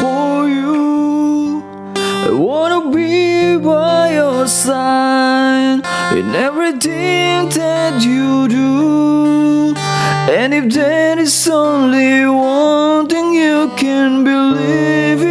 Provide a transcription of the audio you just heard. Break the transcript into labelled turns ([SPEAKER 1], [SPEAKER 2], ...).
[SPEAKER 1] for you. I wanna be by your side in everything that you do. And if there is only one thing you can believe.